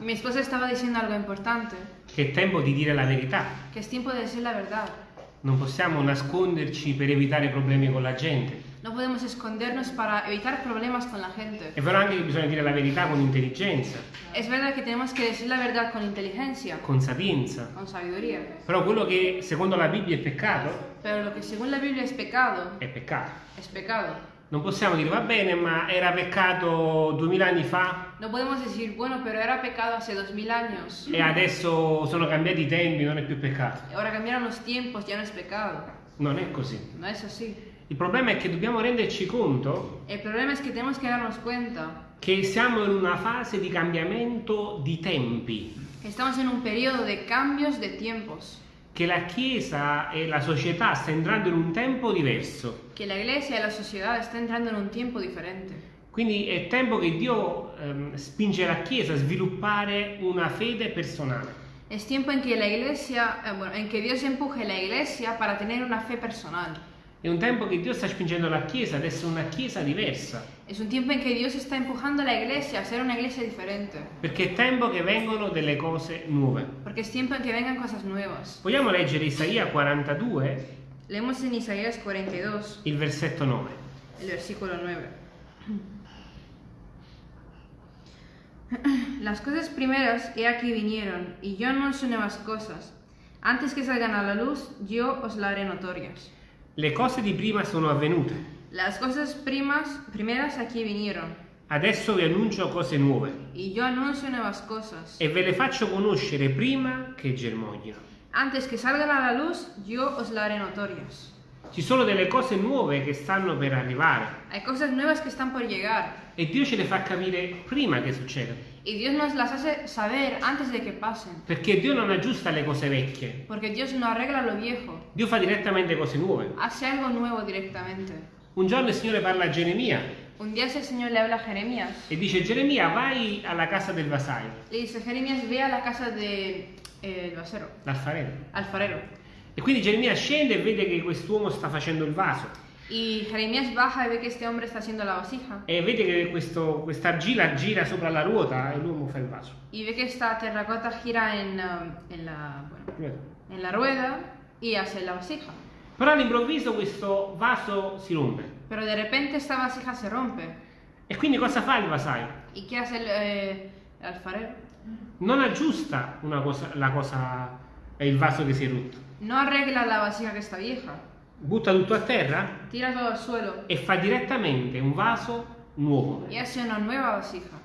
Mi esposa estaba diciendo algo importante, che è tempo di dire la verità. que es tiempo de decir la verdad. Non possiamo nasconderci per evitare problemi con la gente. No podemos escondernos para evitar problemas con la gente. È vero anche che bisogna dire la verità con intelligenza, Es verdad que tenemos que decir la verdad con inteligencia, con sapienza. con sabiduría. Però quello che secondo la Bibbia è peccato, Pero lo que según la Biblia es pecado, è peccato. es pecado. Non possiamo dire va bene, ma era peccato duemila anni fa No podemos decir, bueno, pero era pecado hace dos mil años. e adesso sono cambiati i tempi, non è più peccato. Ahora cambiaron los tiempos, ya no es pecado. Non è così. No es así. Il problema è che dobbiamo renderci conto El problema es que tenemos que darnos cuenta che siamo in una fase di cambiamento di tempi, que estamos en un periodo de cambios de tiempos. Che la Chiesa e la società sta entrando in un tempo diverso. Que la iglesia y la sociedad están entrando en un tiempo diferente. Quindi è tempo che Dio ehm, spinge la Chiesa a sviluppare una fede personale. Es tiempo en que la iglesia, eh, bueno, en que Dios empuje la iglesia para tener una fe personal. È un tempo che Dio sta spingendo la Chiesa ad essere una Chiesa diversa, Es un tiempo en que Dios está empujando a la iglesia a ser una iglesia diferente. perché è tempo che vengono delle cose nuove. Porque es tiempo en que vengan cosas nuevas. Vogliamo leggere Isaia 42, Leemos en Isaías 42, il versetto 9. el versículo 9. Las cosas primeras he aquí vinieron, y yo anuncio nuevas cosas. Antes que salgan a la luz, yo os la haré notorias. Le cose di prima sono avvenute, Las cosas primas, primeras aquí vinieron, adesso vi annuncio cose nuove y yo anuncio nuevas cosas. e ve le faccio conoscere prima che germoglino. Antes que salgan a la luz, yo os la haré notorias. Ci sono delle cose nuove che stanno per arrivare Hay cosas nuevas que están por llegar, e Dio ce le fa capire prima che succedano, y Dios nos las hace saber antes de que pasen. perché Dio non aggiusta le cose vecchie, Porque Dios no arregla lo viejo, Dio fa direttamente cose nuove. hace algo nuevo directamente. Un giorno il Signore parla a Geremia Un día el Señor le habla a Jeremías. e dice Geremia vai alla casa del vasaio, Le dice, Jeremías, ve a la casa del vasero, l'alfarero. alfarero. E quindi Geremia scende e vede che quest'uomo sta facendo il vaso Y Jeremías baja y ve que este hombre está haciendo la vasija. e vede che questo, questa argilla gira sopra la ruota e l'uomo fa il vaso. Y ve que esta terracota gira en, um, en, la, bueno, en la rueda y hace la vasija. Però all'improvviso questo vaso si rompe. Pero de repente esta vasija se rompe. E quindi cosa fa il vasaio? ¿Y qué hace el, eh, alfarero? Non aggiusta una cosa, la cosa, il vaso che si è rotto. No arregla la vasija que está vieja. Butta tutto a terra Tira todo al suelo e fa direttamente un vaso nuovo. y hace una nueva vasija.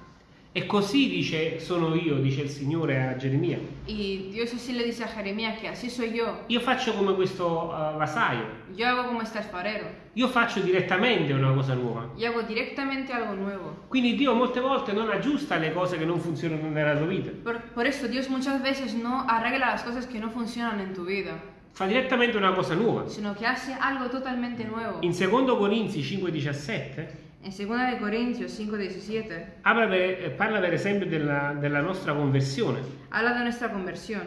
E così dice sono io, dice il Signore a Geremia. Y Dios así le dice a Jeremías que así soy yo. Io faccio come questo uh, vasaio. Yo hago como este alfarero. Io faccio direttamente una cosa nuova. Yo hago directamente algo nuevo. Quindi Dio molte volte non aggiusta le cose che non funzionano nella tua vita. Por, por eso Dios muchas veces no arregla las cosas que no funcionan en tu vida, Fa direttamente una cosa nuova. sino que hace algo totalmente nuevo. In 2 Corinzi 5,17 En 2 de Corintios 5:17 apre per- eh, parla per esempio della, della nostra conversione. habla de nuestra conversión.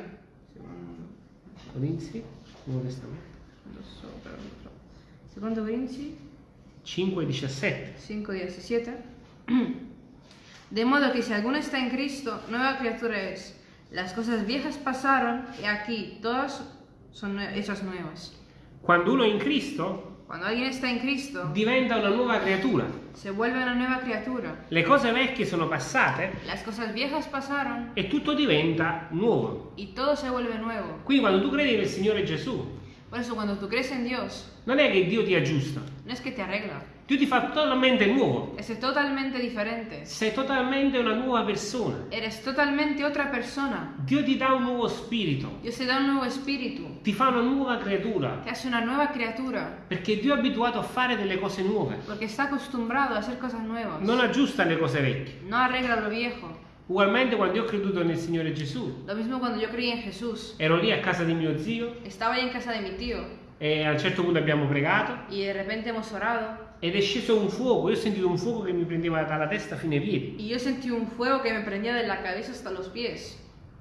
Corinzi, Nuovo Testamento, Segundo Corintios 5,17. 5:17 De modo que si alguno está en Cristo, nueva criatura es. Las cosas viejas pasaron y aquí todas son hechas nuevas. Quando uno è in Cristo Cuando alguien está en Cristo, diventa una nuova creatura. se vuelve una nueva criatura. Le cose vecchie sono passate Las cosas viejas pasaron e tutto diventa nuovo. y todo se vuelve nuevo. Quindi quando tu credi nel Signore Gesù, Por eso cuando tú crees en Dios, non è che Dio ti aggiusta, no es que te arregla, Dio ti fa totalmente nuovo. es totalmente diferente. Sei totalmente una nuova persona. Eres totalmente otra persona. Dio ti dà un nuovo spirito, Dios te da un nuevo espíritu, ti fa una nuova creatura, te hace una nueva criatura, perché Dio è abituato a fare delle cose nuove. porque está acostumbrado a hacer cosas nuevas. Non aggiusta le cose vecchie. No arregla lo viejo. Ugualmente quando io ho creduto nel Signore Gesù, Lo mismo cuando yo creí en Jesús. ero lì a casa di mio zio Estaba ahí en casa de mi tío e a un certo punto abbiamo pregato y de repente hemos orado ed è sceso un fuoco, io ho sentito un fuoco che mi prendeva dalla testa fino ai piedi y yo sentí un fuego que me prendía de la cabeza hasta los pies.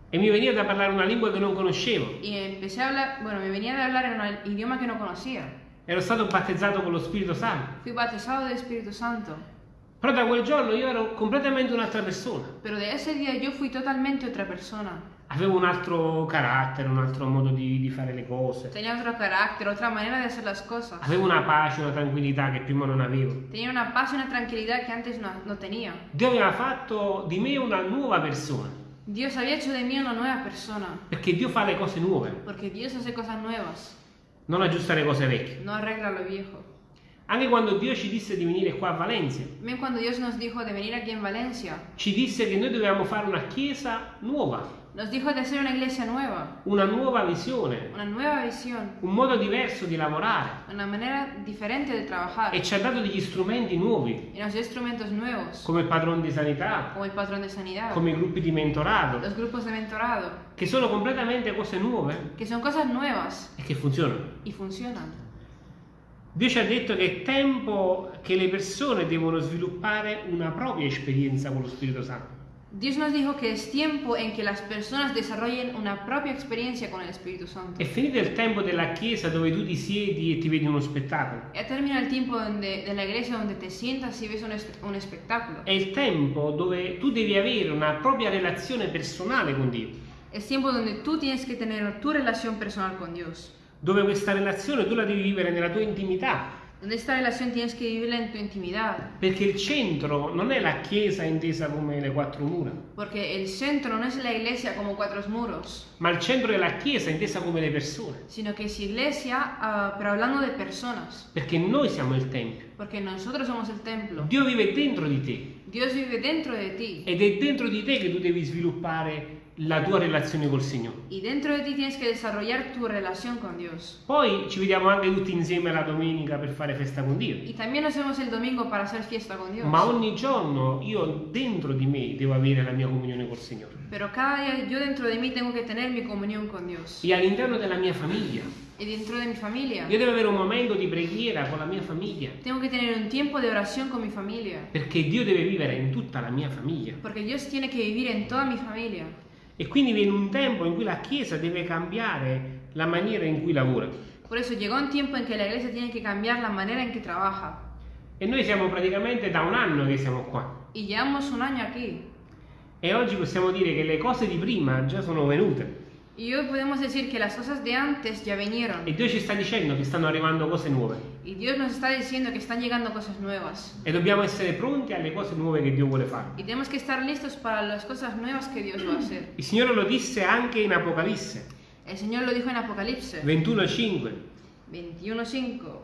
e mi veniva da parlare una lingua che non conoscevo. A hablar, bueno, me venía de hablar en un idioma que no conocía. Ero stato battezzato con lo Spirito Santo Fui bautizado del Espíritu Santo Però da quel giorno io ero completamente un'altra persona. Pero de ese día yo fui totalmente otra persona. Avevo un altro carattere, un altro modo di, di fare le cose. Tenía otro carácter, otra manera de hacer las cosas. Avevo una pace, una tranquillità che prima non avevo. Tenía una paz y una tranquilidad que antes no, no tenía. Dio aveva fatto di me una nuova persona. Dios había hecho de mí una nueva persona. Perché Dio fa le cose nuove, Porque Dios hace cosas nuevas, non aggiusta le cose vecchie. no arregla lo viejo. Anche quando Dio ci disse di venire qua a Valencia, Ven cuando Dios nos dijo de venir aquí en Valencia, ci disse che noi dovevamo fare una chiesa nuova, nos dijo de hacer una iglesia nueva, una nuova visione, una nueva visión, un modo diverso di lavorare. Una manera diferente de trabajar. E ci ha dato degli strumenti nuovi, y nos dio instrumentos nuevos, come il padrone di sanità, como el patrón de sanidad, come i gruppi di mentorato, los grupos de mentorado, che sono completamente cose nuove. Que son cosas nuevas. E che funzionano. y funcionan. Dio ci ha detto che è tempo che le persone devono sviluppare una propria esperienza con lo Spirito Santo. Dios nos dijo que es tiempo en que las personas desarrollen una propia experiencia con el Espíritu Santo. È finito il tempo della chiesa dove tu ti siedi e ti vedi uno spettacolo. Ya termina el tiempo donde, de la iglesia donde te sientas y ves un, es- un espectáculo. È il tempo dove tu devi avere una propria relazione personale con Dio, Es tiempo donde tú tienes que tener tu relación personal con Dios. dove questa relazione tu la devi vivere nella tua intimità, Donde relación tienes que vivirla en tu intimidad. perché il centro non è la chiesa intesa come le quattro mura, Porque el centro no es la iglesia como cuatro muros, ma il centro è la chiesa intesa come le persone, sino que es iglesia, ah, pero hablando de personas. perché noi siamo il tempio. Porque nosotros somos el templo. Dio vive dentro di te Dios vive dentro de ti. ed è dentro di te che tu devi sviluppare la tua relazione col Signore. Y dentro de ti tienes que desarrollar tu relación con Dios. Poi ci vediamo anche tutti insieme la domenica per fare festa con Dio. Y también nos vemos el domingo para hacer fiesta con Dios. Ma ogni giorno io dentro di me devo avere la mia comunione col Signore. Pero cada día yo dentro de mí tengo que tener mi comunión con Dios. E all'interno della mia famiglia. Y dentro de mi familia. Io devo avere un momento di preghiera con la mia famiglia. Tengo que tener un tiempo de oración con mi familia. Perché Dio deve vivere in tutta la mia famiglia. Porque Dios tiene que vivir en toda mi familia. E quindi viene un tempo in cui la Chiesa deve cambiare la maniera in cui lavora. Por eso llegó un tiempo en que la iglesia tiene que cambiar la manera en que trabaja. E noi siamo praticamente da un anno che siamo qua. Y llevamos un año aquí. E oggi possiamo dire che le cose di prima già sono venute. Y hoy podemos decir que las cosas de antes ya vinieron. E Dio ci sta dicendo che stanno arrivando cose nuove. Y Dios nos está diciendo que están llegando cosas nuevas. E dobbiamo essere pronti alle cose nuove che Dio vuole fare. Y tenemos que estar listos para las cosas nuevas que Dios va a hacer. Il Signore lo disse anche in Apocalisse El Señor lo dijo en Apocalipsis 21:5. 21.5.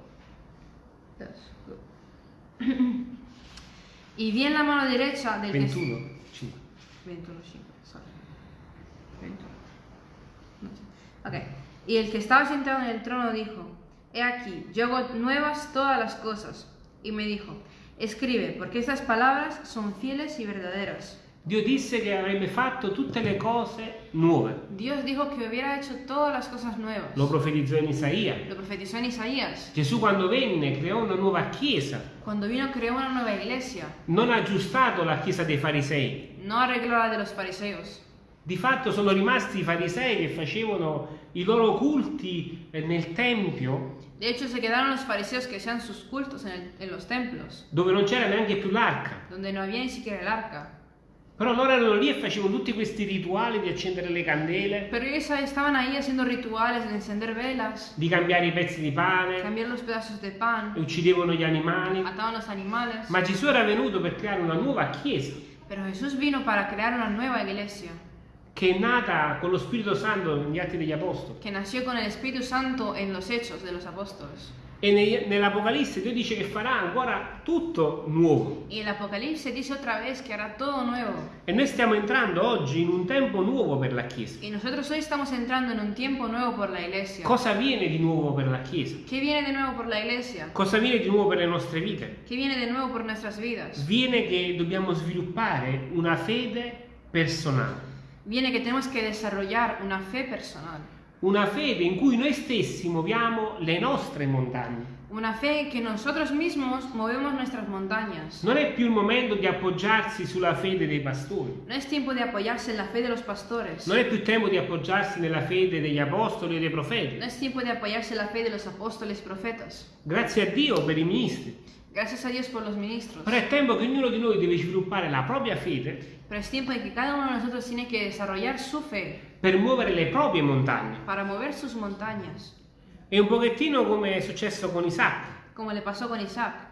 Y vi en la mano derecha del que... 21, 5. 21.5, sorry. 21. No sé. Ok. Y el que estaba sentado en el trono dijo, He aquí, yo hago nuevas todas las cosas. Y me dijo, escribe, porque estas palabras son fieles y verdaderas. Dio disse che avrebbe fatto tutte le cose nuove. Dios dijo que hubiera hecho todas las cosas nuevas. Lo profetizzò in Isaia. Lo profetizó en Isaías. Gesù quando venne creò una nuova chiesa, Cuando vino creó una nueva iglesia. non ha aggiustato la chiesa dei farisei. No arregló la de los fariseos. Di fatto sono rimasti i farisei che facevano i loro culti eh, nel tempio De hecho, se quedaron los fariseos que hacían sus cultos en, el- en los templos, dove non c'era neanche più l'arca. donde no había ni siquiera el arca. Però loro erano lì e facevano tutti questi rituali di accendere le candele, Pero ellos estaban ahí haciendo rituales de encender velas, di cambiare i pezzi di pane, cambiar los pedazos de pan, uccidevano gli animali. mataban los animales. Ma Gesù era venuto per creare una nuova chiesa Pero Jesús vino para crear una nueva iglesia, che è nata con lo Spirito Santo negli Atti degli Apostoli. que nació con el Espíritu Santo en los hechos de los apóstoles. E nell'Apocalisse Dio dice che farà ancora tutto nuovo. Y el Apocalipsis dice otra vez que hará todo nuevo. E noi stiamo entrando oggi in un tempo nuovo per la Chiesa. Y nosotros hoy estamos entrando en un tiempo nuevo por la iglesia. Cosa viene di nuovo per la Chiesa? ¿Qué viene de nuevo por la iglesia? Cosa viene di nuovo per le nostre vite? ¿Qué viene de nuevo por nuestras vidas? Viene che dobbiamo sviluppare una fede personale. Viene que tenemos que desarrollar una fe personal. Una fede in cui noi stessi muoviamo le nostre montagne. Una fe que nosotros mismos movemos nuestras montañas. Non è più il momento di appoggiarsi sulla fede dei pastori. No es tiempo de apoyarse en la fe de los pastores. Non è più tempo di appoggiarsi nella fede degli apostoli e dei profeti. No es tiempo de apoyarse en la fe de los apóstoles profetas. Grazie a Dio per i ministri, Gracias a Dios por los ministros. Però è tempo che ognuno di noi deve sviluppare la propria fede Pero es tiempo en que cada uno de nosotros tiene que desarrollar su fe per muovere le proprie montagne. para mover sus montañas, È un pochettino come è successo con Isacco. como le pasó con Isaac.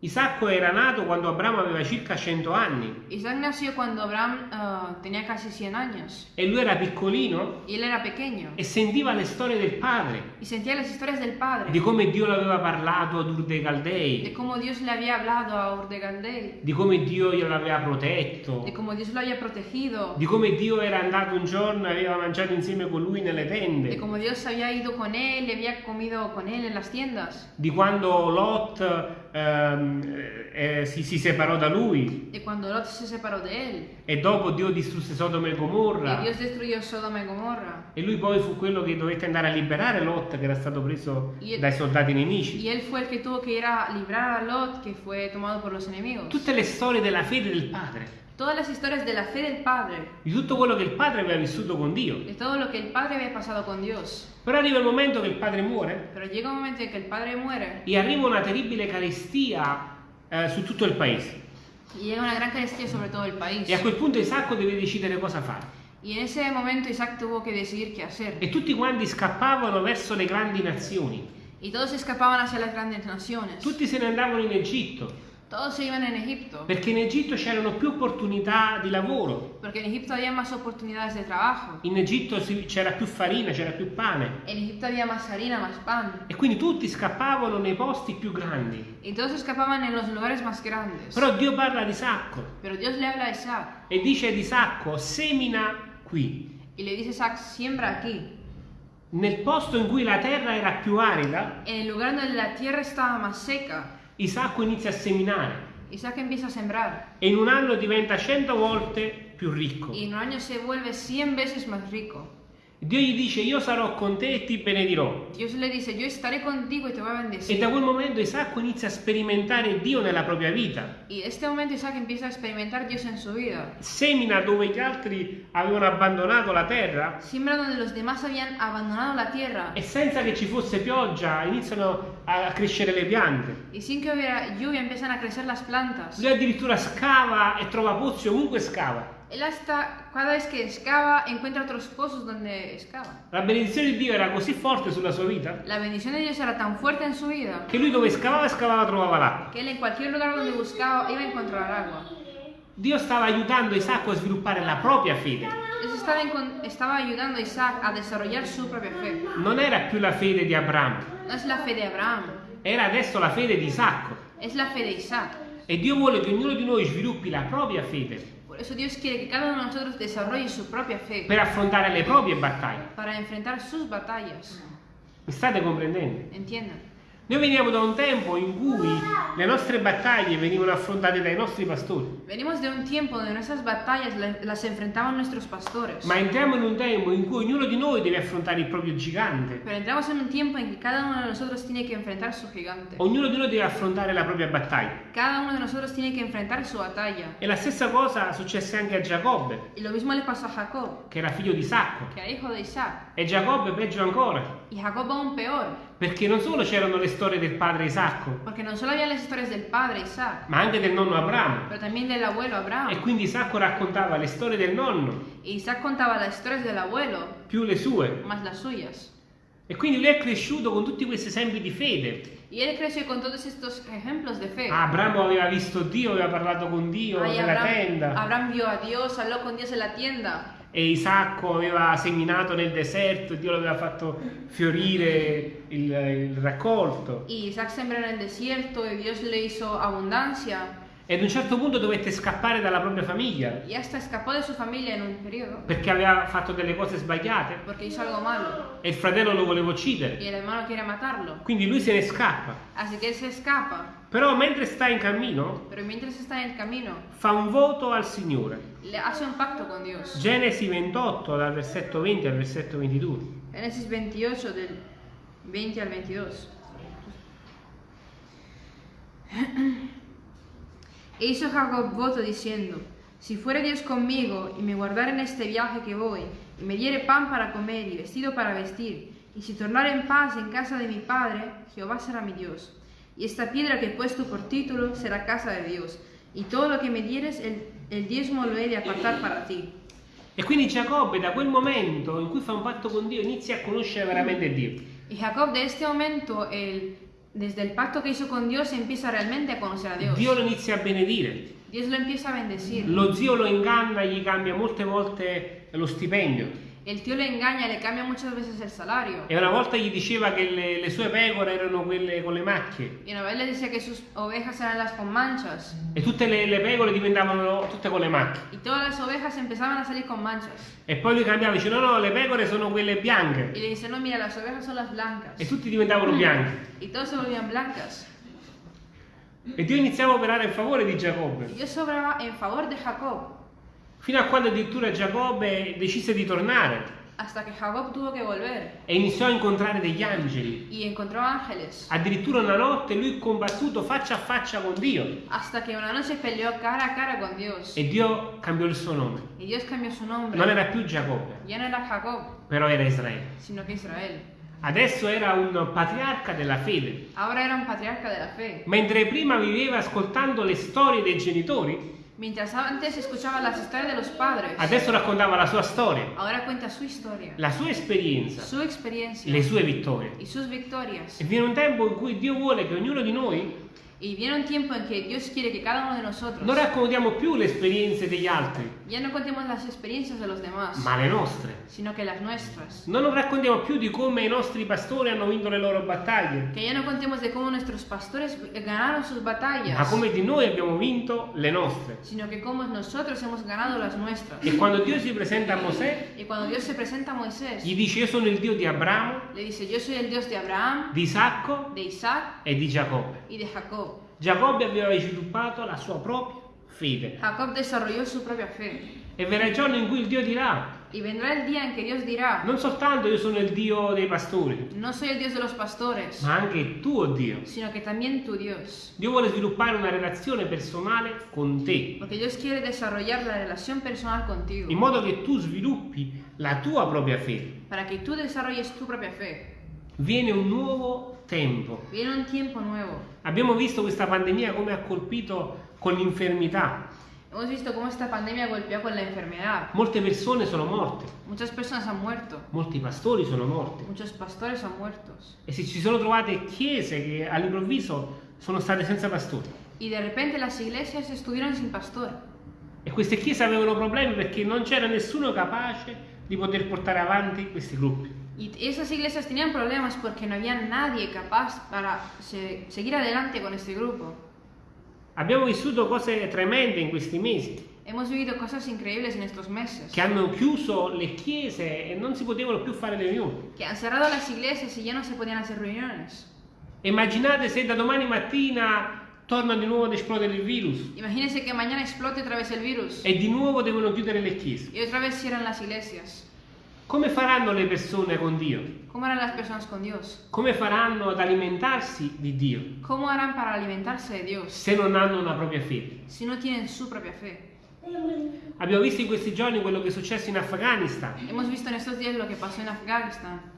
Isacco era nato quando Abramo aveva circa 100 anni. Isaac nació cuando Abraham ah, tenía casi 100 años. E lui era piccolino y él era pequeño. e sentiva le storie del padre, y sentía las historias del padre, di come Dio l'aveva parlato ad Ur dei de Caldei, cómo Dios le había hablado a Ur de Galdei, di come Dio glielo aveva protetto, de cómo Dios lo había protegido, di come Dio era andato un giorno e aveva mangiato insieme con lui nelle de tende, cómo Dios había ido con él y había comido con él en las tiendas, di quando Lot ehm, eh, si, si separò da lui de cuando Lot se separó de él e dopo Dio distrusse Sodoma e y Gomorra Dios destruyó Sodoma y Gomorra. e lui poi fu quello che dovette andare a liberare Lot che era stato preso Y- dai soldati nemici. Y él fue el que tuvo que ir a librar a Lot, que fue tomado por los enemigos. Tutte le storie della fede del padre, Todas las historias de la fe del Padre, di tutto quello che il padre aveva vissuto con Dio. de todo lo que el Padre había pasado con Dios. Però arriva il momento che il padre muore Pero llega un momento en que el Padre muere e arriva una terribile carestia eh, su tutto il paese. y llega una gran carestía sobre todo el país. E a quel punto Isacco deve decidere cosa fare. Y en ese momento Isaac tuvo que decidir qué hacer. E tutti quanti scappavano verso le grandi nazioni. Y todos escapaban hacia las grandes naciones. Tutti se ne andavano in Egitto, Todos se iban en Egipto. perché in Egitto c'erano più opportunità di lavoro. Porque en Egipto había más oportunidades de trabajo. In Egitto c'era più farina, c'era più pane. En Egipto había más harina, más pan. E quindi tutti scappavano nei posti più grandi. Y todos escapaban en los lugares más grandes. Però Dio parla di Isacco Pero Dios le habla a Isaac e dice ad Isacco, semina qui. y le dice Isaac, siembra aquí. Nel posto in cui la terra era più arida, En el lugar donde la tierra estaba más seca, Isacco inizia a seminare Isaac empieza a sembrar. e in un anno diventa cento volte più ricco. Y en un año se vuelve 100 veces más rico. Dio gli dice io sarò con te e ti benedirò. Dios le dice, yo estaré contigo y te voy a E bendecir. da quel momento Isacco inizia a sperimentare Dio nella propria vita. Y en este momento Isaac empieza a experimentar Dios en su vida. Semina dove gli altri avevano abbandonato la terra Siembra donde los demás habían abandonado la tierra. e senza che ci fosse pioggia iniziano a crescere le piante. Y sin que hubiera lluvia empiezan a crecer las plantas. Lui addirittura scava e trova pozzi ovunque scava. Él hasta cada vez que excava encuentra otros pozos donde excava. La benedizione di Dio era così forte sulla sua vita La bendición de Dios era tan fuerte en su vida che lui dove scavava scavava trovava l'acqua. que él en cualquier lugar donde buscaba iba a encontrar agua. Dio stava aiutando Isacco a sviluppare la propria fede. Dios estaba, encon- estaba ayudando a Isaac a desarrollar su propia fe. Non era più la fede di Abramo, No es la fe de Abraham, era adesso la fede di Isacco. es la fe de Isaac. E Dio vuole che ognuno di noi sviluppi la propria fede Por eso Dios quiere que cada uno de nosotros desarrolle su propia fe per affrontare le proprie battaglie. para enfrentar sus batallas. Mi state comprendendo? ¿Entienden? Noi veniamo da un tempo in cui le nostre battaglie venivano affrontate dai nostri pastori, Venimos de un tiempo donde nuestras batallas la- las enfrentaban nuestros pastores. ma entriamo in un tempo in cui ognuno di noi deve affrontare il proprio gigante. Pero entramos en un tiempo en que cada uno de nosotros tiene que enfrentar su gigante. Ognuno di noi deve affrontare la propria battaglia. Cada uno de nosotros tiene que enfrentar su batalla. E la stessa cosa successe anche a Giacobbe, Y lo mismo le pasó a Jacob, che era figlio di Isacco. que era hijo de Isaac. E Giacobbe peggio ancora, Y Jacob aún peor, perché non solo c'erano le storie del padre Isacco, porque no solo había las historias del padre Isaac, ma anche del nonno Abramo. pero también del abuelo E Abraham. quindi Isacco raccontava le storie del nonno, Isaac contaba las historias del abuelo, più le sue. más las suyas. E quindi lui è cresciuto con tutti questi esempi di fede. Y él creció con todos estos ejemplos de fe. Abramo aveva visto Dio, aveva parlato con Dio nella Abraham, tenda. Abraham vio a Dios, habló con Dios en la tienda. E Isacco aveva seminato nel deserto, Dio l'aveva fatto fiorire il, il raccolto. Y Isaac sembró en el desierto y Dios le hizo abundancia. E ad un certo punto dovette scappare dalla propria famiglia perché aveva fatto delle cose sbagliate e il fratello lo voleva uccidere. Quindi lui se ne scappa. Però mentre sta in cammino camino, fa un voto al Signore. le hace un pacto con Dios. Genesi 28 dal versetto 20 al versetto 22. Génesis 28 del 20 al 22. E hizo Jacob voto diciendo, si fuere Dios conmigo y me guardare en este viaje que voy, y me diere pan para comer y vestido para vestir, y si tornare en paz en casa de mi padre, Jehová será mi Dios. Y esta piedra que he puesto por título será casa de Dios, y todo lo que me dieres, el, el diezmo lo he de apartar para ti. E quindi Giacobbe da quel momento in cui fa un patto con Dio inizia a conoscere veramente Dio. Y Jacob de este momento, el- desde el pacto que hizo con Dios, empieza realmente a conocer a Dios. Dio lo inizia a benedire. Dios lo empieza a bendecir. Lo zio lo inganna, gli cambia molte volte lo stipendio. El tío le engaña, le cambia muchas veces el salario. E una volta gli diceva che le, le sue pecore erano quelle con le macchie. Y una vez le decía que sus ovejas eran las con manchas. E tutte le, le pecore diventavano tutte con le macchie. Y todas las ovejas empezaban a salir con manchas. E poi lui cambiava, dice no no, le pecore sono quelle bianche. le dice, no, mira, las ovejas son las blancas. E tutti diventavano bianchi. Y todos se volvían blancas. E Dio iniziava a operare in favore di Giacobbe. Dios obraba en favor de Jacob. Fino a quando addirittura Giacobbe decise di tornare Hasta que Jacob tuvo que volver. e iniziò a incontrare degli angeli. Y encontró ángeles. Addirittura una notte lui combattuto faccia a faccia con Dio. Hasta que una noche peleó cara a cara con Dios. E Dio cambiò il suo nome. Y Dios cambió su nombre. Non era più Giacobbe, Ya no era Jacob, però era Israele. sino que Israel. Adesso era un patriarca della fede. Ahora era un patriarca de la fe. Mentre prima viveva ascoltando le storie dei genitori, Mientras antes escuchaba las historias de los padres, adesso raccontava la sua storia, ahora cuenta su historia, la sua esperienza, su experiencia le sue vittorie. y sus victorias. E viene un tempo in cui Dio vuole che ognuno di noi Y viene un tiempo en que Dios quiere que cada uno de nosotros non raccontiamo più le esperienze degli altri, ya no contemos las experiencias de los demás, ma le nostre. sino que las nuestras. Non raccontiamo più di come i nostri pastori hanno vinto le loro battaglie, Que ya no contemos de cómo nuestros pastores ganaron sus ma batallas, come di noi abbiamo vinto le nostre. sino que cómo nosotros hemos ganado las nuestras. E quando Dio si presenta a Mosè, Y cuando Dios se presenta a Moisés, gli dice io sono il Dio di Abramo, le dice, yo soy el Dios de Abraham, di Isacco de Isaac e di Giacobbe. y de Jacob. Giacobbe aveva sviluppato la sua propria fede. Jacob desarrolló su propia fe. E verrà il giorno in cui il Dio dirà, Y vendrá el día en que Dios dirá, non soltanto io sono il Dio dei pastori, no soy el Dios de los pastores, ma anche il tuo Dio. sino que también tu Dios. Dio vuole sviluppare una relazione personale con te, Porque Dios quiere desarrollar la relación personal contigo, in modo che tu sviluppi la tua propria fede. para que tú desarrolles tu propia fe. Viene un nuovo tempo. Viene un tiempo nuevo. Abbiamo visto questa pandemia come ha colpito con l'infermità. Hemos visto cómo esta pandemia golpeó con la enfermedad. Molte persone sono morte, Muchas personas han muerto, molti pastori sono morti. muchos pastores han muerto. E si ci sono trovate chiese che all'improvviso sono state senza pastori. Y de repente las iglesias estuvieron sin pastor. E queste chiese avevano problemi perché non c'era nessuno capace di poter portare avanti questi gruppi. Y esas iglesias tenían problemas porque no había nadie capaz para se- seguir adelante con este grupo. Abbiamo vissuto cose tremende in questi mesi, Hemos vivido cosas increíbles en estos meses, che hanno chiuso le chiese e non si potevano più fare le riunioni. que han cerrado las iglesias y ya no se podían hacer reuniones. Immaginate se da domani mattina torna di nuovo ad esplodere il virus Imagínense que mañana explote otra vez el virus e di nuovo devono chiudere le chiese. y otra vez cierran las iglesias. Come faranno le persone con Dio? ¿Cómo harán las personas con Dios? Come faranno ad alimentarsi di Dio ¿Cómo harán para alimentarse de Dios se non hanno una propria fede? si no tienen su propia fe? Abbiamo visto in questi giorni quello che è successo in Afghanistan. Ci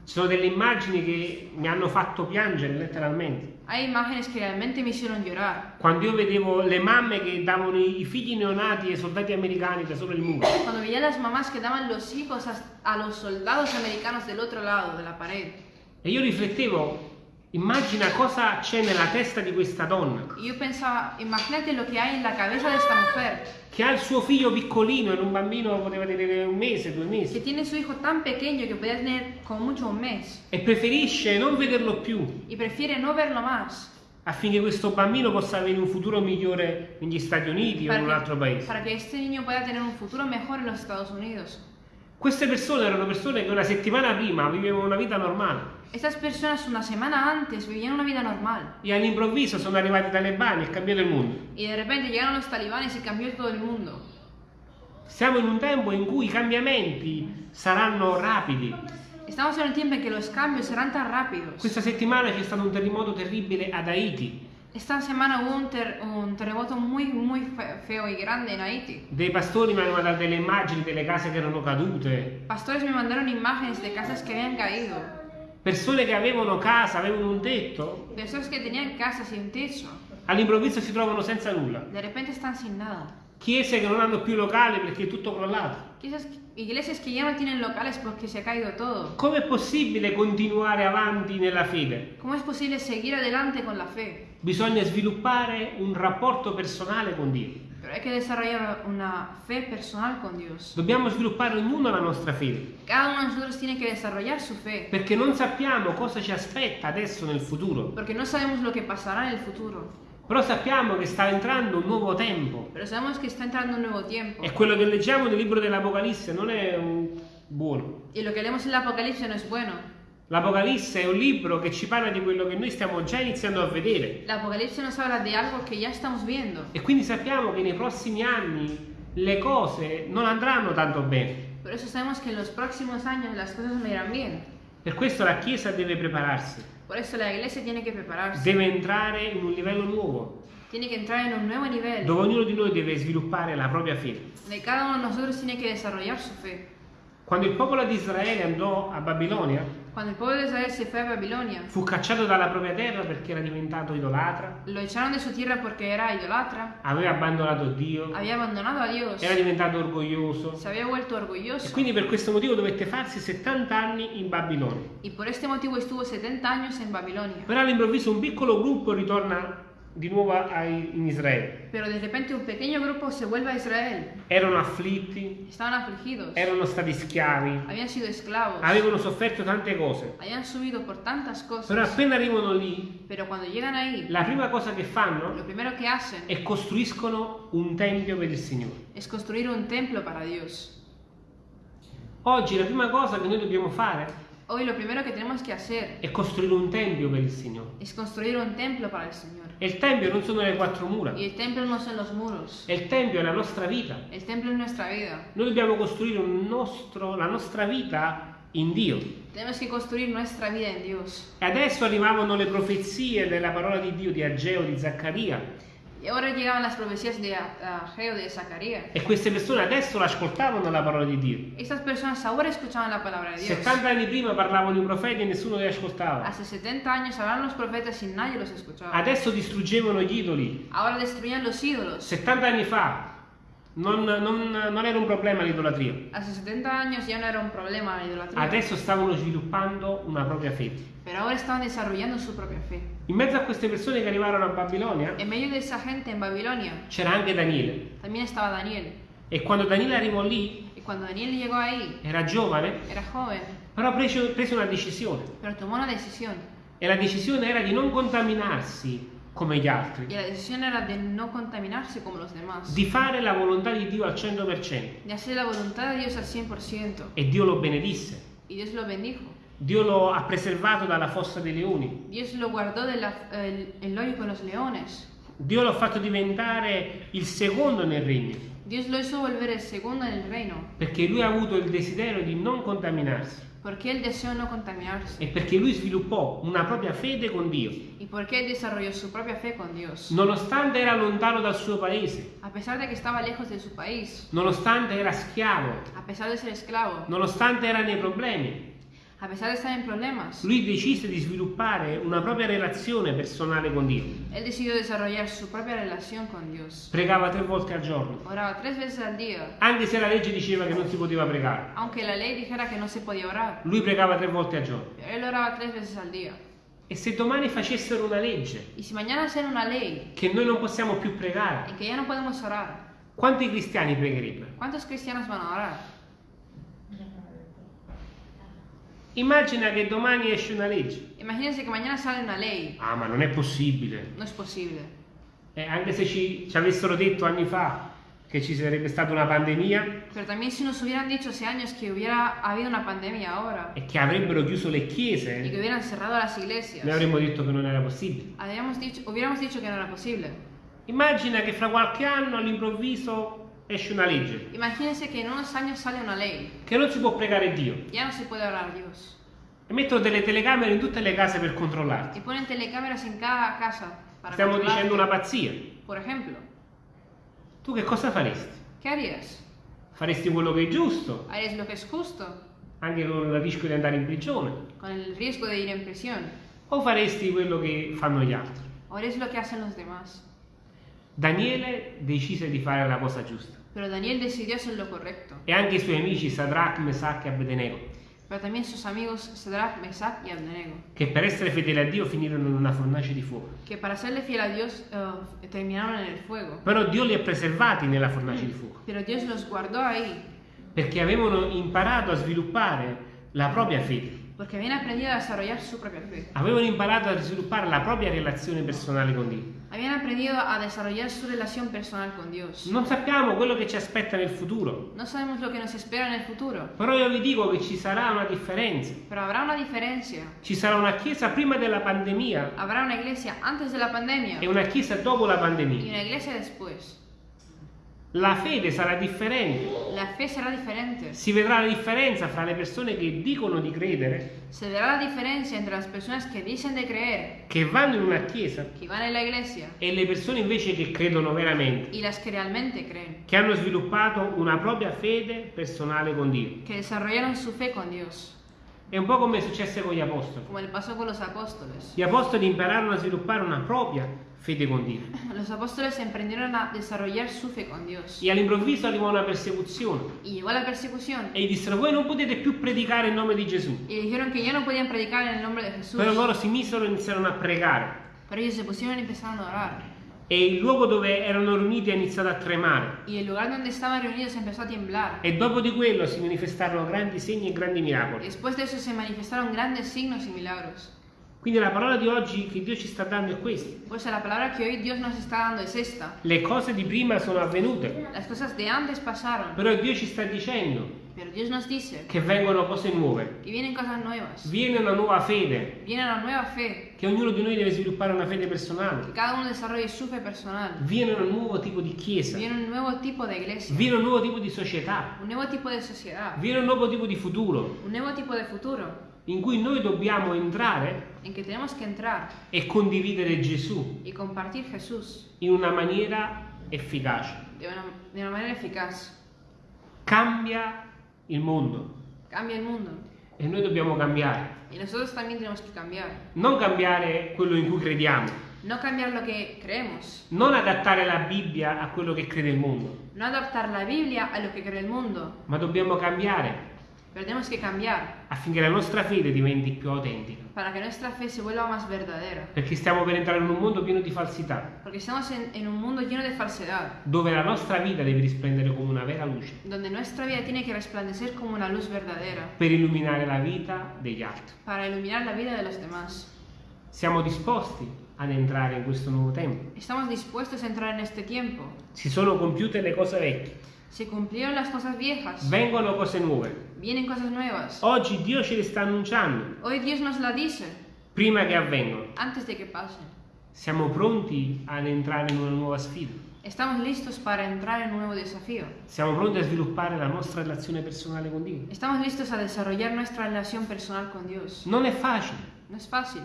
sono delle immagini che mi hanno fatto piangere letteralmente. Hay imágenes que realmente me hicieron llorar. Quando io vedevo le mamme che davano i i figli neonati ai soldati americani da sopra il muro. Cuando veía las mamás que daban los hijos a, a los soldados americanos del otro lado de la pared. E io riflettevo, immagina cosa c'è nella testa di questa donna, Y yo pensaba, imagínate lo que hay en la cabeza de esta mujer, che ha il suo figlio piccolino, era un bambino poteva tenere un mese, due mesi, tiene su hijo tan pequeño que podía tener como mucho un mes, e preferisce non vederlo più. Y prefiere no verlo más, affinché questo bambino possa avere un futuro migliore negli Stati Uniti o in un altro paese. para que este niño pueda tener un futuro mejor en los Estados Unidos. Queste persone erano persone che una settimana prima vivevano una vita normale Estas personas una semana antes vivían una vida normal e all'improvviso sono arrivati i talebani e cambiato il mondo. y de repente llegaron los talibanes y cambió todo el mundo. Siamo in un tempo in cui i cambiamenti saranno rapidi. Estamos en un tiempo en que los cambios serán tan rápidos. Questa settimana c'è stato un terremoto terribile ad Haiti. Esta semana hubo un, ter- un terremoto muy, muy fe- feo y grande en Haití. Dei pastori mi hanno mandato delle immagini delle case che erano cadute. Pastores me mandaron imágenes de casas que habían caído persone che avevano casa, avevano un tetto, Personas que tenían casas y un techo, all'improvviso si trovano senza nulla. de repente están sin nada. Chiese che non hanno più locali perché è tutto crollato. Quizás iglesias que ya no tienen locales porque se ha caído todo. Com'è possibile continuare avanti nella fede? ¿Cómo es posible seguir adelante con la fe? Bisogna sviluppare un rapporto personale con Dio. Pero hay que desarrollar una fe personal con Dios. Dobbiamo sviluppare ognuno la nostra fede, Cada uno de nosotros tiene que desarrollar su fe, perché non sappiamo cosa ci aspetta adesso nel futuro, porque no sabemos lo que pasará en el futuro. Però sappiamo che sta entrando un nuovo tempo Pero sabemos que está entrando un nuevo tiempo. e quello che leggiamo nel libro dell'Apocalisse non è un buono. Y lo que leemos en el Apocalipsis no es bueno. L'Apocalisse è un libro che ci parla di quello che noi stiamo già iniziando a vedere El Apocalipsis nos habla de algo que ya estamos viendo. e quindi sappiamo che nei prossimi anni le cose non andranno tanto bene. Por eso sabemos que en los próximos años las cosas no irán bien. Per questo la Chiesa deve prepararsi, Por eso la iglesia tiene que prepararse. deve entrare in un livello nuovo, Tiene que entrar en un nuevo nivel. dove ognuno di noi deve sviluppare la propria fede. Donde cada uno de nosotros tiene que desarrollar su fe. Quando il popolo di Israele andò a Babilonia, Cuando el pueblo de Israel se fue a Babilonia, fu cacciato dalla propria terra perché era diventato idolatra, lo echaron de su tierra porque era idolatra, aveva abbandonato Dio, había abandonado a Dios, era diventato orgoglioso se había vuelto e orgulloso. quindi per questo motivo dovette farsi 70 anni in Babilonia. Y por este motivo estuvo 70 años en Babilonia. Però all'improvviso un piccolo gruppo ritorna di nuovo a- in Israele. Pero de repente un pequeño grupo se vuelve a Israel. Erano afflitti, Estaban afligidos, erano stati schiavi, habían sido esclavos, avevano sofferto tante cose. habían subido por tantas Però cosas. appena arrivano lì, Pero cuando llegan ahí, la prima cosa che fanno lo primero que hacen è costruiscono un tempio per il Signore. es construir un templo para Dios. Oggi la prima cosa che noi dobbiamo fare Hoy lo primero que tenemos que hacer è costruire un tempio per il Signore. es construir un templo para el Señor. E il tempio non sono le quattro mura, Y el templo no son los muros, il tempio è la nostra vita. el templo es nuestra vida. Noi dobbiamo costruire un nostro- la nostra vita in Dio. Tenemos que construir nuestra vida en Dios. E adesso arrivavano le profezie della parola di Dio di Ageo, di Zaccaria, Y ahora llegaban las profecías de Ageo, de Zacarías. e queste persone adesso ascoltavano la parola di Dio. Estas personas ahora escuchaban la palabra de Dios. 70 anni prima parlavano i profeti e nessuno li ascoltava. Hace 70 años hablaban los profetas y nadie los escuchaba. Adesso distruggevano gli idoli. Ahora destruían los ídolos. 70 anni fa non, non- non era un problema l'idolatria. Hace 70 años ya no era un problema la. Adesso stavano sviluppando una propria fede. Pero ahora estaban desarrollando su propia fe. In mezzo a queste persone che arrivarono a Babilonia En medio de esa gente en Babilonia c'era anche Daniele. también estaba Daniel. E quando Daniele arrivò lì, Y cuando Daniel llegó ahí, era giovane, era joven, però prese, prese una decisione. pero tomó una decisión. E la decisione era di non contaminarsi come gli altri, Y la decisión era de no contaminarse como los demás. di fare la volontà di Dio al 100%. De hacer la voluntad de Dios al 100%. E Dio lo benedisse. Y Dios lo bendijo. Dio lo ha preservato dalla fossa dei leoni. Dios lo guardó del el hoyo con los leones. Dio lo ha fatto diventare il secondo nel regno, Dios lo hizo volver el segundo en el reino. perché lui ha avuto il desiderio di non contaminarsi Porque él deseó no contaminarse. e perché lui sviluppò una propria fede con Dio, Y porque él desarrolló su propia fe con Dios. nonostante era lontano dal suo paese, A pesar de que estaba lejos de su país. nonostante era schiavo, A pesar de ser esclavo. nonostante era nei problemi. A pesar de estar en problemas. Lui decise di sviluppare una propria relazione personale con Dio. Él decidió desarrollar su propia relación con Dios. Pregava tre volte al giorno, Oraba tres veces al día. anche se la legge diceva che non si poteva pregare. Aunque la ley dijera que no se podía orar. Lui pregava tre volte al giorno. Él oraba tres veces al día. E se domani facessero una legge Y si mañana hacen una ley che noi non possiamo più pregare, en que ya no podemos orar, quanti cristiani pregherebbero? ¿cuántos cristianos van a orar? Immagina che domani esce una legge. Imagínense que mañana sale una ley. Ah, ma non è possibile. No es posible. Eh, anche se ci, ci avessero detto anni fa che ci sarebbe stata una pandemia Pero también si nos hubieran dicho hace años que hubiera habido una pandemia ahora e che avrebbero chiuso le y que chiese, hubieran cerrado las iglesias, noi avremmo detto che non era possibile. habríamos dicho, hubiéramos dicho que no era posible. Immagina che fra qualche anno all'improvviso esce una legge Imagínense que en unos años sale una ley. che non si può pregare Dio Ya no se puede orar a Dios. e mettono delle telecamere in tutte le case per controllarti. Y ponen telecámaras en cada casa para Stiamo dicendo una pazzia. Por ejemplo, Tu che cosa faresti? ¿qué harías? Faresti quello che è giusto ¿Harías lo que es justo? anche con il rischio di andare in prigione, con el riesgo de ir en prisión. o faresti quello che fanno gli altri? O eres lo que hacen los demás. Daniele decise di fare la cosa giusta Pero Daniel decidió hacer lo correcto. e anche i suoi amici Sadrach, Mesach e Abednego, Pero también sus amigos Sadrach, Mesach y Abednego, che per essere fedeli a Dio finirono in una fornace di fuoco. que para serle fiel a Dios eh, terminaron en el fuego. Però Dio li ha preservati nella fornace di fuoco Pero Dios los guardó ahí, perché avevano imparato a sviluppare la propria fede, porque habían aprendido a desarrollar su propia fe. avevano imparato a sviluppare la propria relazione personale con Dio. Habían aprendido a desarrollar su relación personal con Dios. Non sappiamo quello che ci aspetta nel futuro, No sabemos lo que nos espera en el futuro, però io vi dico che ci sarà una differenza. pero habrá una diferencia. Ci sarà una chiesa prima della pandemia Habrá una iglesia antes de la pandemia e una chiesa dopo la y pandemia. una iglesia después. La fede sarà differente. La fe será diferente. Si vedrà la differenza fra le persone che dicono di credere, Se verá la diferencia entre las personas que dicen de creer, che vanno in una chiesa, e le persone invece che credono veramente, y las que realmente creen, che hanno sviluppato una propria fede personale con Dio. que desarrollaron su fe con Dios, È un po' come successe con gli apostoli. como le pasó con los apóstoles. Gli apostoli impararono a sviluppare una propria fede con Dio. Los apóstoles emprendieron a desarrollar su fe con Dios. E all'improvviso arrivò una persecuzione Y llegó la persecución e gli dissero voi non potete più predicare il nome di Gesù. y dijeron que ya no podían predicar el nombre de Jesús. Però loro si misero e iniziarono a pregare Pero ellos se pusieron y empezaron a orar. e il luogo dove erano riuniti ha iniziato a tremare. Y el lugar donde estaban reunidos empezó a temblar. E dopo di quello si manifestarono grandi segni e grandi miracoli. Después de eso se manifestaron grandes signos y milagros. Quindi la parola di oggi che Dio ci sta dando è questa. Pues la palabra que hoy Dios nos está dando es esta. Le cose di prima sono avvenute, Las cosas de antes pasaron, però Dio ci sta dicendo pero Dios nos dice che vengono cose nuove. que vienen cosas nuevas. Viene una nuova fede, Viene una nueva fe, che ognuno di noi deve sviluppare una fede personale. que cada uno desarrolle su fe personal. Viene un nuovo tipo di chiesa, Viene un nuevo tipo de iglesia, viene un nuovo tipo di società, un nuevo tipo de sociedad, viene un nuovo tipo di futuro un nuevo tipo de futuro in cui noi dobbiamo entrare e condividere Gesù in una maniera efficace. una, una manera eficaz. Cambia il mondo Cambia el mundo e noi dobbiamo cambiare. y nosotros también tenemos que cambiar. Non cambiare quello in cui crediamo, No cambiar lo que creemos, non adattare la Bibbia a quello che crede il mondo, no adaptar la Biblia a lo que cree el mundo, ma dobbiamo cambiare pero tenemos que cambiar affinché la nostra fede diventi più autentica. para que nuestra fe se vuelva más verdadera. Perché stiamo per entrare in un mondo pieno di falsità, Porque estamos en, en un mundo lleno de falsedad, dove la nostra vita deve risplendere come una vera luce donde nuestra vida tiene que resplandecer como una luz verdadera per illuminare la vita degli altri. para iluminar la vida de los demás. Siamo disposti ad entrare in questo nuovo tempo. Estamos dispuestos a entrar en este tiempo. Si sono compiute le cose vecchie, Se cumplieron las cosas viejas, vengono cose nuove. vienen cosas nuevas. Oggi Dio ce le sta annunciando Hoy Dios nos la dice prima che avvengano. antes de que pasen. Siamo pronti ad entrare in una nuova sfida. Estamos listos para entrar en un nuevo desafío. Siamo pronti a sviluppare la nostra relazione personale con Dio. Estamos listos a desarrollar nuestra relación personal con Dios. Non è facile. No es fácil.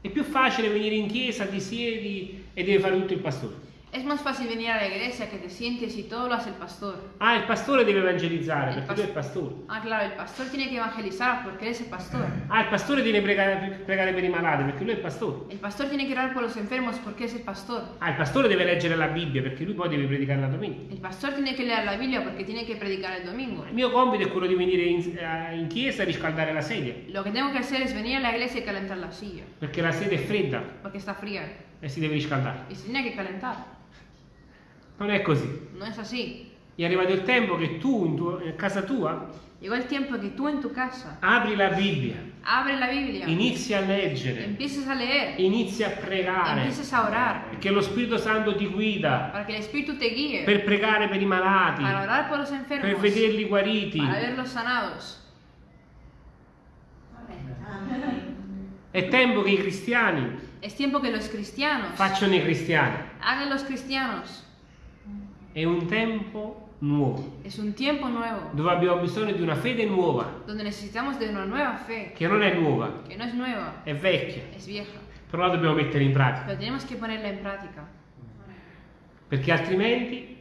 È più facile venire in chiesa, ti siedi e deve fare tutto il pastore. Es más fácil venir a la iglesia que te sientes y todo lo hace el pastor. Ah, il pastore deve evangelizzare Il perché lui è il pastore. Ah, claro, el pastor tiene que evangelizar porque él es el pastor. Ah, il pastore deve pregare, pregare per i malati perché lui è il pastore. El pastor tiene que orar por los enfermos porque es el pastor. Ah, il pastore deve leggere la Bibbia perché lui poi deve predicare la domenica. El pastor tiene que leer la Biblia porque tiene que predicar el domingo. Il mio compito è quello di venire in, eh, in chiesa e riscaldare la sedia Lo que tengo que hacer es venir a la iglesia y calentar la silla perché la sedia è fredda porque está fría e si deve riscaldare. y se tiene que calentar. Non è così. No es así. È arrivato il tempo che tu in, tuo- in casa tua Llegó el tiempo que tú en tu casa apri la Bibbia, abre la Biblia, inizi a leggere, empieces a leer, inizi a pregare empieces a orar perché lo Spirito Santo ti guida para que el Espíritu te guíe, per pregare per i malati, para orar por los per enfermos, vederli guariti. para verlos sanados. È tempo che i cristiani facciano i cristiani. È un tempo nuovo, Es un tiempo nuevo. Dove abbiamo bisogno di una fede nuova, donde necesitamos de una nueva fe. Che non è nuova, que no es nueva, è vecchia, es vieja, però la dobbiamo mettere in pratica, pero tenemos que ponerla en práctica, perché altrimenti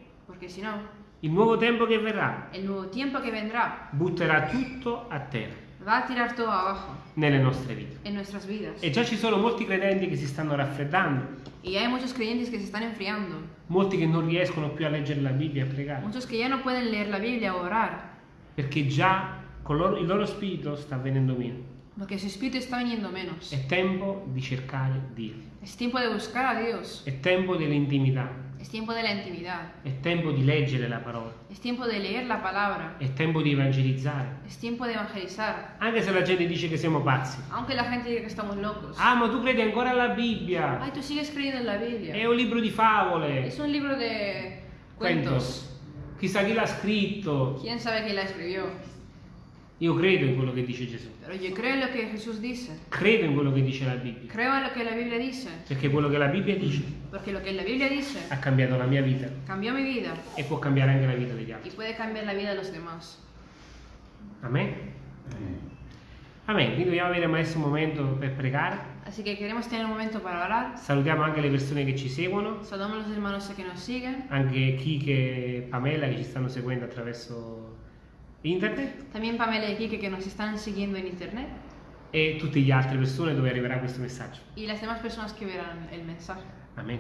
si no, Il nuovo tempo che verrà tiempo que vendrá, butterà tutto a terra va a tirar todo abajo nelle nostre vite. en nuestras vidas. E già ci sono molti credenti che si stanno raffreddando, Y hay muchos creyentes que se están enfriando, molti che non riescono più a leggere la Bibbia e a pregare, muchos que ya no pueden leer la Biblia o orar, perché già loro- il loro spirito sta venendo meno. porque su espíritu está viniendo menos. È tempo di cercare Dio, Es tiempo de buscar a Dios, è tempo dell'intimità, es tiempo de la intimidad, è tempo di leggere la parola, es tiempo de leer la palabra, è tempo di evangelizzare. es tiempo de evangelizar. Anche se la gente dice che siamo pazzi. Aunque la gente diga que estamos locos. Ah, ma tu credi ancora alla Bibbia? Ay, tú sigues creyendo en la È Biblia. un libro di favole. Es un libro de cuentos. Chissà chi l'ha scritto. ¿Quién sabe quién la escribió? Io credo in quello che dice Gesù. Pero yo creo lo que Jesús dice. Credo in quello che dice la Bibbia. Creo en lo que la Biblia dice. Perché quello che la Bibbia dice Porque lo que la Biblia dice ha cambiato la mia vita cambió mi vida e può cambiare anche la vita degli y altri. puede cambiar la vida de los demás. Amen? Amen. Quindi dobbiamo avere adesso un momento per pregare. Así que queremos tener un momento para orar. Salutiamo anche le persone che ci seguono, Saludamos a los hermanos que nos siguen. anche chi che Pamela che ci stanno seguendo attraverso internet También Pamela y Kike que nos están siguiendo en internet. e tutte le altre persone dove arriverà questo messaggio. Y las demás personas que verán el mensaje. Amen.